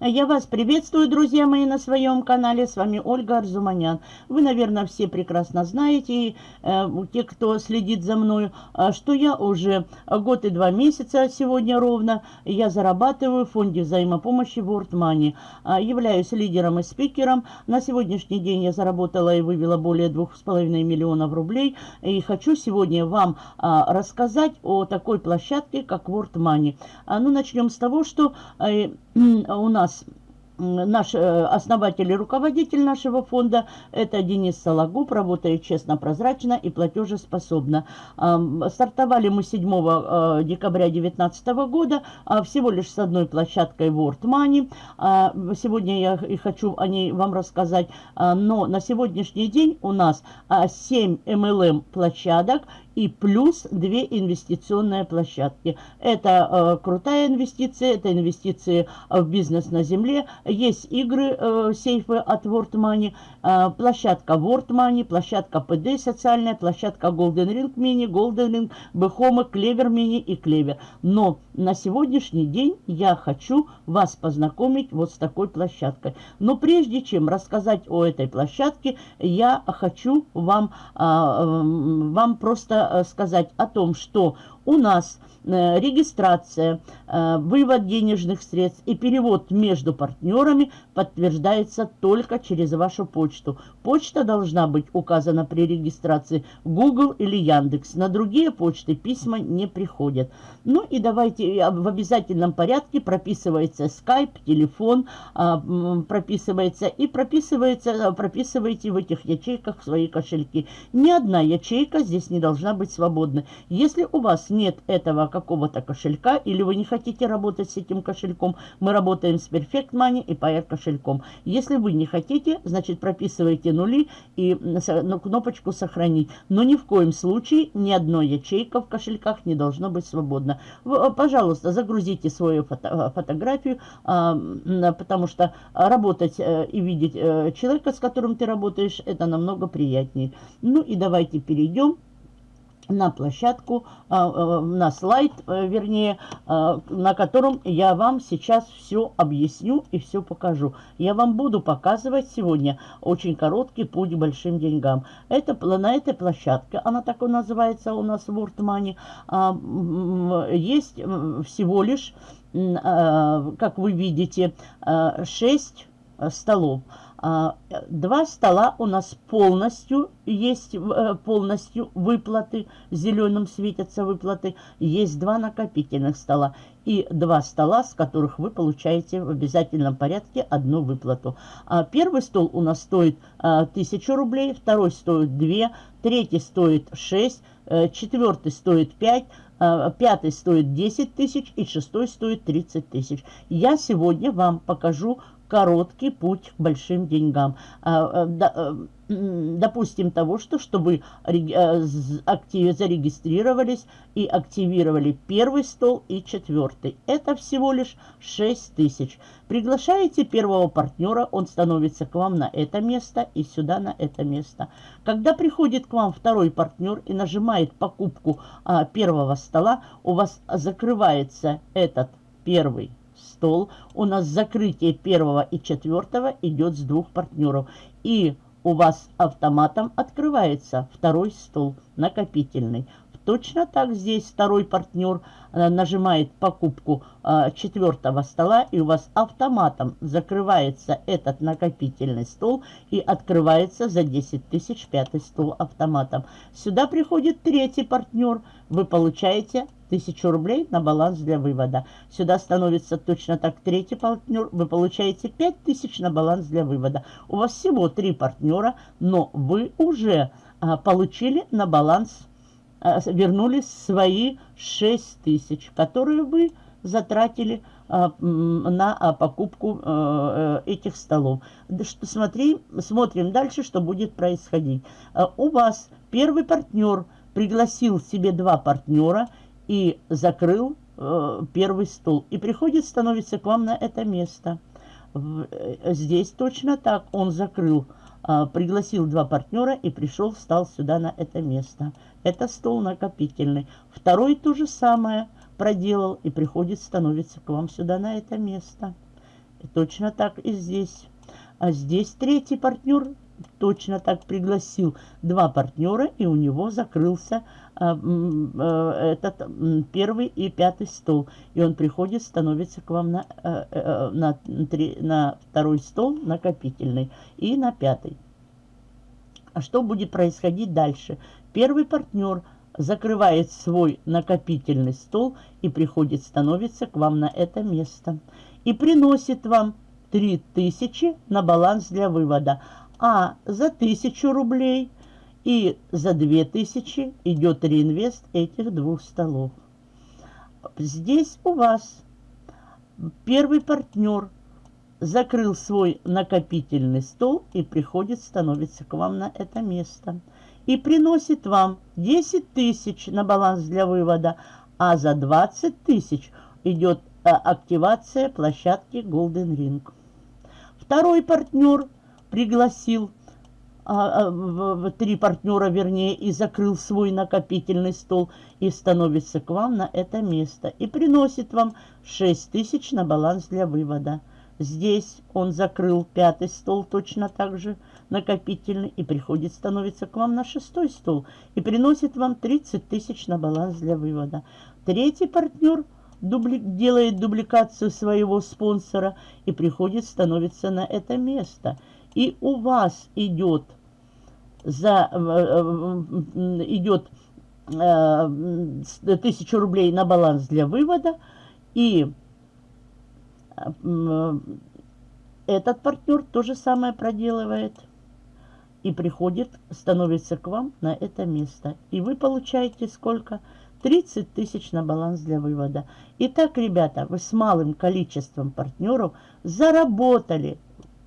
Я вас приветствую, друзья мои, на своем канале. С вами Ольга Арзуманян. Вы, наверное, все прекрасно знаете, и, э, те, кто следит за мной, э, что я уже год и два месяца сегодня ровно, я зарабатываю в фонде взаимопомощи World Money. Э, являюсь лидером и спикером. На сегодняшний день я заработала и вывела более двух с половиной миллионов рублей. И хочу сегодня вам рассказать о такой площадке, как World Money. Ну, начнем с того, что... У нас awesome. Наш э, основатель и руководитель нашего фонда, это Денис Сологуб, работает честно, прозрачно и платежеспособно. Стартовали мы 7 э, декабря 2019 года, а всего лишь с одной площадкой World Money. А, сегодня я и хочу о ней вам рассказать, а, но на сегодняшний день у нас 7 MLM площадок и плюс две инвестиционные площадки. Это э, крутая инвестиция, это инвестиции в бизнес на земле. Есть игры, э, сейфы от World Money, э, площадка World Money, площадка PD социальная, площадка Golden Ring Mini, Golden Ring, Бехома, Клевер Mini и Клевер. Но на сегодняшний день я хочу вас познакомить вот с такой площадкой. Но прежде чем рассказать о этой площадке, я хочу вам, а, вам просто Э, сказать о том, что у нас э, регистрация, э, вывод денежных средств и перевод между партнерами подтверждается только через вашу почту. Почта должна быть указана при регистрации Google или Яндекс. На другие почты письма не приходят. Ну и давайте в обязательном порядке прописывается Skype, телефон, а, прописывается и прописывается, прописываете в этих ячейках свои кошельки. Ни одна ячейка здесь не должна быть свободной. Если у вас нет этого какого-то кошелька, или вы не хотите работать с этим кошельком, мы работаем с Perfect Money и Pair кошельком. Если вы не хотите, значит прописывайте нули и ну, кнопочку «Сохранить». Но ни в коем случае ни одной ячейка в кошельках не должно быть свободно. Вы, пожалуйста, загрузите свою фото фотографию, а, потому что работать э, и видеть э, человека, с которым ты работаешь, это намного приятнее. Ну и давайте перейдем на площадку, а, а, на слайд, э, вернее, а, на котором я вам сейчас все объясню и все покажу. Я вам буду показывать сегодня очень короткий путь к большим деньгам. Это, на этой площадке, она так и называется у нас World Money, есть всего лишь, как вы видите, 6 столов. А, два стола у нас полностью есть, э, полностью выплаты, зеленым светятся выплаты. Есть два накопительных стола и два стола, с которых вы получаете в обязательном порядке одну выплату. А первый стол у нас стоит 1000 а, рублей, второй стоит 2, третий стоит 6, э, четвертый стоит 5, пятый стоит 10 тысяч и шестой стоит 30 тысяч. Я сегодня вам покажу короткий путь к большим деньгам. А, а, э, допустим, того, что чтобы э, зарегистрировались и активировали первый стол и четвертый. Это всего лишь 6 тысяч. Приглашаете первого партнера, он становится к вам на это место и сюда на это место. Когда приходит к вам второй партнер и нажимает покупку а, первого стола, у вас закрывается этот первый стол. У нас закрытие первого и четвертого идет с двух партнеров. И у вас автоматом открывается второй стол, накопительный. Точно так здесь второй партнер э, нажимает покупку э, четвертого стола, и у вас автоматом закрывается этот накопительный стол и открывается за 10 тысяч пятый стол автоматом. Сюда приходит третий партнер, вы получаете 1000 рублей на баланс для вывода. Сюда становится точно так третий партнер, вы получаете 5000 на баланс для вывода. У вас всего три партнера, но вы уже а, получили на баланс Э, вернули свои 6 тысяч, которые вы затратили а, на а, покупку а, этих столов. Смотри, смотрим дальше, что будет происходить. У вас первый партнер пригласил себе два партнера и закрыл первый стол. И приходит, становится к вам на это место. Здесь точно так. Он закрыл а, пригласил два партнера и пришел, встал сюда на это место. Это стол накопительный. Второй то же самое проделал и приходит, становится к вам сюда на это место. точно так и здесь. А здесь третий партнер точно так пригласил два партнера, и у него закрылся а, а, этот первый и пятый стол. И он приходит, становится к вам на, а, а, на, три, на второй стол, накопительный, и на пятый. А что будет происходить дальше? Первый партнер закрывает свой накопительный стол и приходит, становится к вам на это место. И приносит вам 3000 на баланс для вывода а за 1000 рублей и за 2000 идет реинвест этих двух столов. Здесь у вас первый партнер закрыл свой накопительный стол и приходит, становится к вам на это место. И приносит вам 10 тысяч на баланс для вывода, а за 20 тысяч идет э, активация площадки Golden Ring. Второй партнер пригласил а, а, в, три партнера, вернее, и закрыл свой накопительный стол и становится к вам на это место и приносит вам 6 тысяч на баланс для вывода. Здесь он закрыл пятый стол точно так же накопительный и приходит, становится к вам на шестой стол и приносит вам 30 тысяч на баланс для вывода. Третий партнер дубли... делает дубликацию своего спонсора и приходит, становится на это место – и у вас идет за э, э, идет э, тысячу рублей на баланс для вывода, и этот партнер то же самое проделывает и приходит, становится к вам на это место. И вы получаете сколько? 30 тысяч на баланс для вывода. Итак, ребята, вы с малым количеством партнеров заработали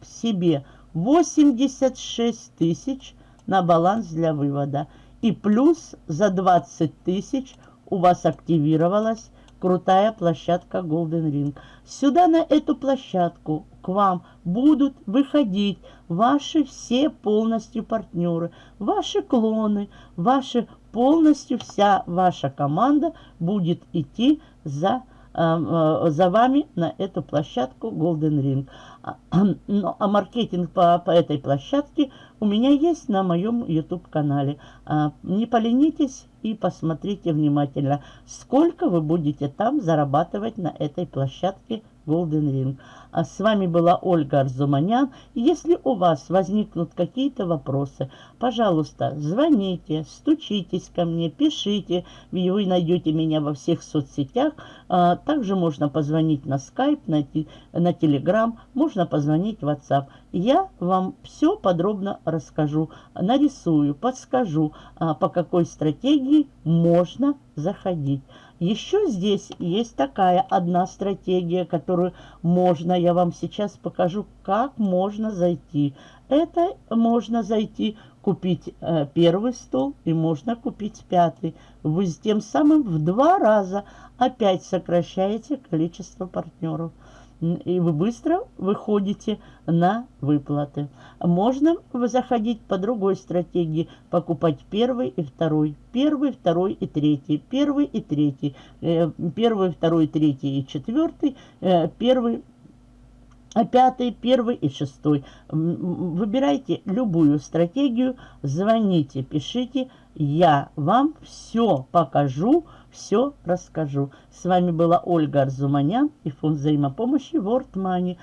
себе 86 тысяч на баланс для вывода. И плюс за 20 тысяч у вас активировалась крутая площадка Golden Ring. Сюда на эту площадку к вам будут выходить ваши все полностью партнеры, ваши клоны, ваши полностью вся ваша команда будет идти за за вами на эту площадку Golden Ring. А, ну, а маркетинг по, по этой площадке у меня есть на моем YouTube-канале. А, не поленитесь и посмотрите внимательно, сколько вы будете там зарабатывать на этой площадке Golden Ring. А с вами была Ольга Арзуманян. Если у вас возникнут какие-то вопросы, пожалуйста, звоните, стучитесь ко мне, пишите. Вы найдете меня во всех соцсетях. А, также можно позвонить на Skype, на, на Telegram, можно позвонить в WhatsApp. Я вам все подробно расскажу, нарисую, подскажу, а, по какой стратегии можно заходить. Еще здесь есть такая одна стратегия, которую можно, я вам сейчас покажу, как можно зайти. Это можно зайти, купить э, первый стол и можно купить пятый. Вы тем самым в два раза опять сокращаете количество партнеров и вы быстро выходите на выплаты. Можно заходить по другой стратегии, покупать первый и второй, первый, второй и третий, первый и третий, э, первый, второй, третий и четвертый, э, первый, пятый, первый и шестой. Выбирайте любую стратегию, звоните, пишите, я вам все покажу, все расскажу. С вами была Ольга Арзуманян и фонд взаимопомощи World Money.